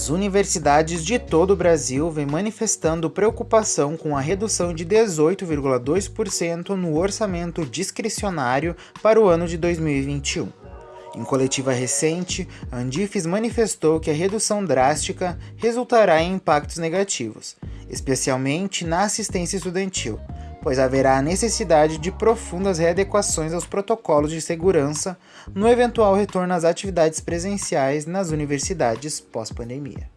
As universidades de todo o Brasil vêm manifestando preocupação com a redução de 18,2% no orçamento discricionário para o ano de 2021. Em coletiva recente, a Andifes manifestou que a redução drástica resultará em impactos negativos, especialmente na assistência estudantil, pois haverá a necessidade de profundas readequações aos protocolos de segurança no eventual retorno às atividades presenciais nas universidades pós-pandemia.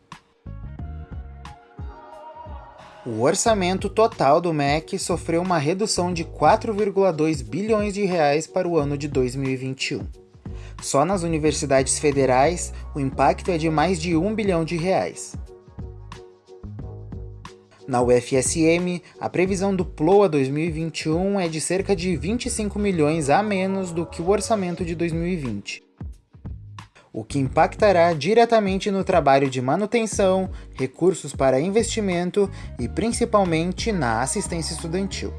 O orçamento total do MEC sofreu uma redução de 4,2 bilhões de reais para o ano de 2021. Só nas universidades federais, o impacto é de mais de 1 bilhão de reais. Na UFSM, a previsão do PLOA 2021 é de cerca de 25 milhões a menos do que o orçamento de 2020, o que impactará diretamente no trabalho de manutenção, recursos para investimento e principalmente na assistência estudantil.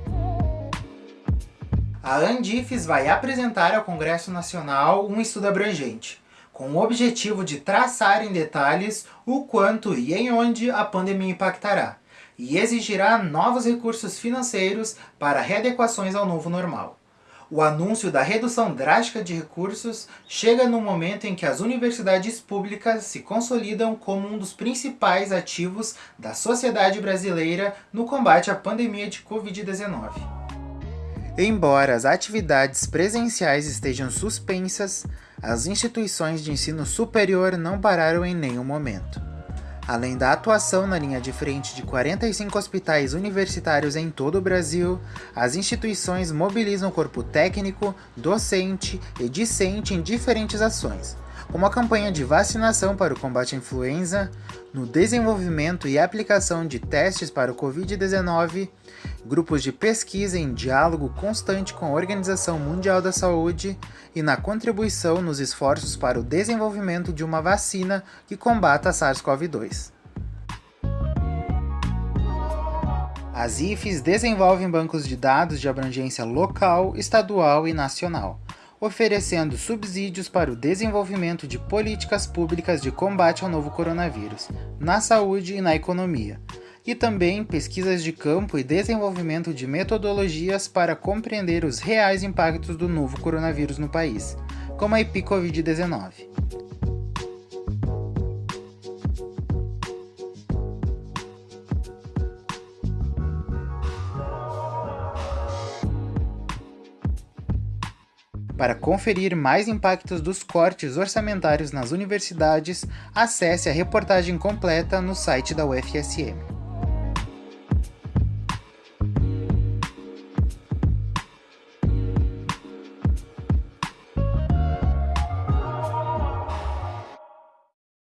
A Andifes vai apresentar ao Congresso Nacional um estudo abrangente, com o objetivo de traçar em detalhes o quanto e em onde a pandemia impactará, e exigirá novos recursos financeiros para readequações ao novo normal. O anúncio da redução drástica de recursos chega no momento em que as universidades públicas se consolidam como um dos principais ativos da sociedade brasileira no combate à pandemia de Covid-19. Embora as atividades presenciais estejam suspensas, as instituições de ensino superior não pararam em nenhum momento. Além da atuação na linha de frente de 45 hospitais universitários em todo o Brasil, as instituições mobilizam o corpo técnico, docente e discente em diferentes ações, como a campanha de vacinação para o combate à influenza, no desenvolvimento e aplicação de testes para o Covid-19, grupos de pesquisa em diálogo constante com a Organização Mundial da Saúde e na contribuição nos esforços para o desenvolvimento de uma vacina que combata a SARS-CoV-2. As IFES desenvolvem bancos de dados de abrangência local, estadual e nacional oferecendo subsídios para o desenvolvimento de políticas públicas de combate ao novo coronavírus, na saúde e na economia, e também pesquisas de campo e desenvolvimento de metodologias para compreender os reais impactos do novo coronavírus no país, como a EpiCovid-19. Para conferir mais impactos dos cortes orçamentários nas universidades, acesse a reportagem completa no site da UFSM.